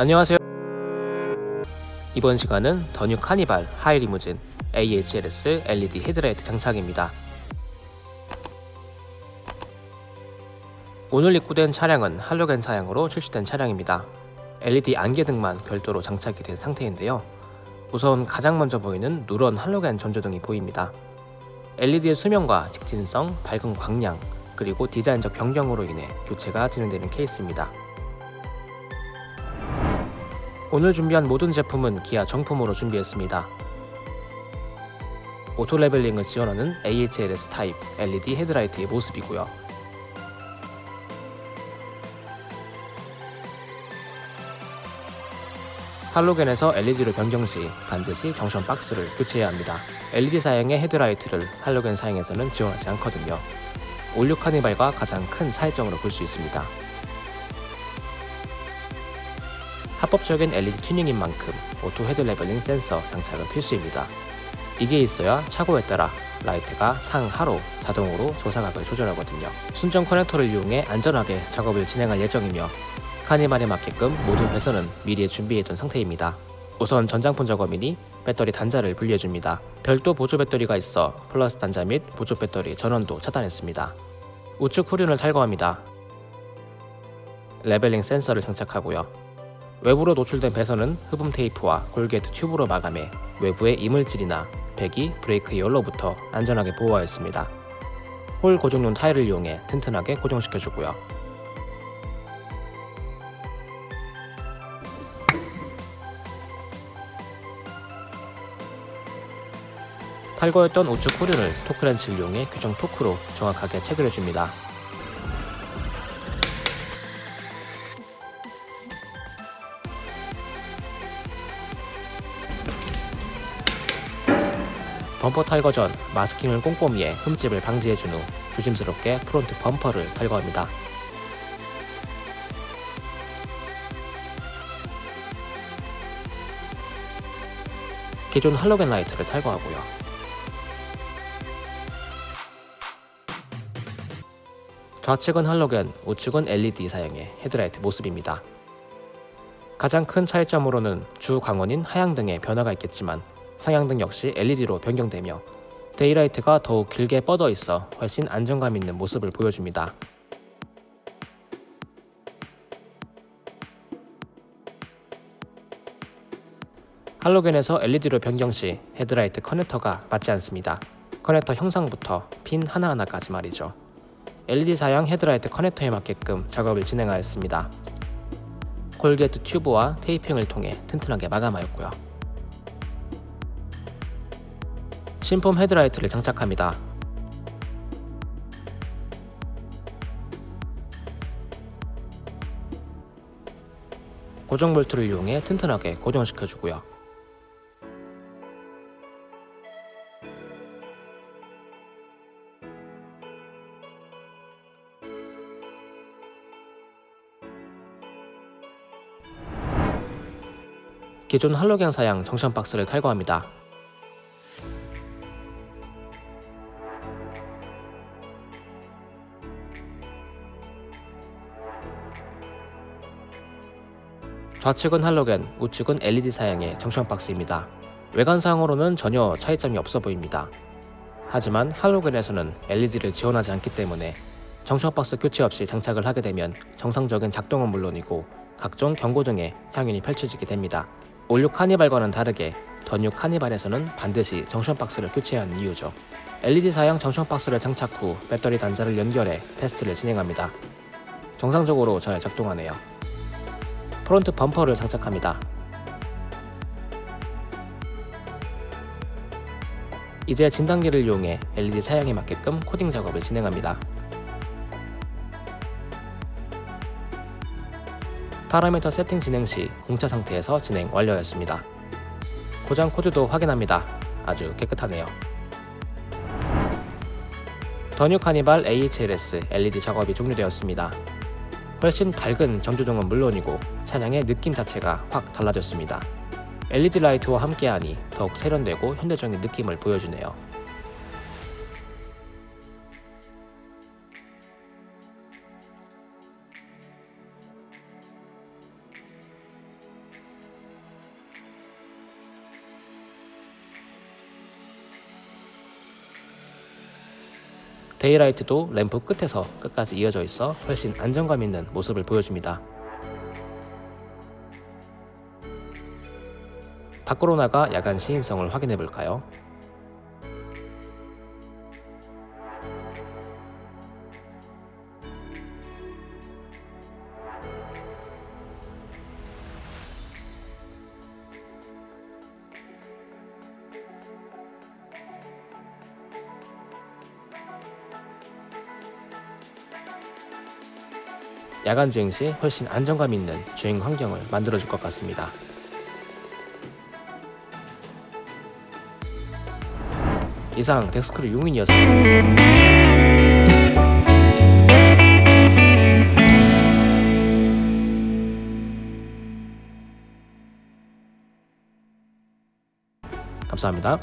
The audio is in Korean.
안녕하세요. 이번 시간은 더 뉴 카니발 하이 리무진 AHLS LED 헤드라이트 장착입니다. 오늘 입고된 차량은 할로겐 사양으로 출시된 차량입니다. LED 안개 등만 별도로 장착이 된 상태인데요. 우선 가장 먼저 보이는 누런 할로겐 전조등이 보입니다. LED의 수명과 직진성, 밝은 광량, 그리고 디자인적 변경으로 인해 교체가 진행되는 케이스입니다. 오늘 준비한 모든 제품은 기아 정품으로 준비했습니다. auto leveling을 지원하는 AHLS 타입 LED 헤드라이트의 모습이고요. 할로겐에서 LED로 변경 시 반드시 junction box를 교체해야 합니다. LED 사양의 헤드라이트를 할로겐 사양에서는 지원하지 않거든요. 올 뉴 카니발과 가장 큰 차이점으로 볼 수 있습니다. 합법적인 LED 튜닝인 만큼 auto head leveling 센서 장착은 필수입니다. 이게 있어야 차고에 따라 라이트가 상하로 자동으로 조사각을 조절하거든요. 순정 커넥터를 이용해 안전하게 작업을 진행할 예정이며 카니발에 맞게끔 모든 배선은 미리 준비해둔 상태입니다. 우선 전장품 작업이니 배터리 단자를 분리해줍니다. 별도 보조 배터리가 있어 플러스 단자 및 보조 배터리 전원도 차단했습니다. 우측 후륜을 탈거합니다. leveling 센서를 장착하고요. 외부로 노출된 배선은 흡음 테이프와 corrugate 튜브로 마감해 외부의 이물질이나 배기, 브레이크 열로부터 안전하게 보호하였습니다. hole 고정용 타이를 이용해 튼튼하게 고정시켜주고요. 탈거했던 우측 후륜을 토크렌치를 이용해 규정 토크로 정확하게 체결해줍니다. 범퍼 탈거 전 masking을 꼼꼼히 해 흠집을 방지해준 후 조심스럽게 front 범퍼를 탈거합니다. 기존 할로겐 라이트를 탈거하고요. 좌측은 할로겐, 우측은 LED 사양의 헤드라이트 모습입니다. 가장 큰 차이점으로는 주 광원인 하향등에 변화가 있겠지만 상향등 역시 LED로 변경되며 daylight가 더욱 길게 뻗어 있어 훨씬 안정감 있는 모습을 보여줍니다. 할로겐에서 LED로 변경 시 헤드라이트 커넥터가 맞지 않습니다. 커넥터 형상부터 핀 하나하나까지 말이죠. LED 사양 헤드라이트 커넥터에 맞게끔 작업을 진행하였습니다. 콜게트 튜브와 테이핑을 통해 튼튼하게 마감하였고요. 신품 헤드라이트를 장착합니다. 고정 볼트를 이용해 튼튼하게 고정시켜주고요. 기존 할로겐 사양 정션 박스를 탈거합니다. 좌측은 할로겐, 우측은 LED 사양의 정션 박스입니다. 외관상으로는 전혀 차이점이 없어 보입니다. 하지만 할로겐에서는 LED를 지원하지 않기 때문에 정션 박스 교체 없이 장착을 하게 되면 정상적인 작동은 물론이고 각종 경고 등의 향연이 펼쳐지게 됩니다. 올뉴 카니발과는 다르게 더뉴 카니발에서는 반드시 junction box를 교체해야 하는 이유죠. LED 사양 junction box를 장착 후 배터리 단자를 연결해 테스트를 진행합니다. 정상적으로 잘 작동하네요. front 범퍼를 장착합니다. 이제 진단기를 이용해 LED 사양에 맞게끔 코딩 작업을 진행합니다. 파라미터 세팅 진행 시 공차 상태에서 진행 완료였습니다. 고장 코드도 확인합니다. 아주 깨끗하네요. 더뉴 카니발 AHLS LED 작업이 종료되었습니다. 훨씬 밝은 전조등은 물론이고 차량의 느낌 자체가 확 달라졌습니다. LED 라이트와 함께하니 더욱 세련되고 현대적인 느낌을 보여주네요. 데이라이트도 램프 끝에서 끝까지 이어져 있어 훨씬 안정감 있는 모습을 보여줍니다. 밖으로 나가 야간 시인성을 확인해 볼까요? 야간 주행 시 훨씬 안정감 있는 주행 환경을 만들어줄 것 같습니다. 이상 덱스크루 용인이었습니다. 감사합니다.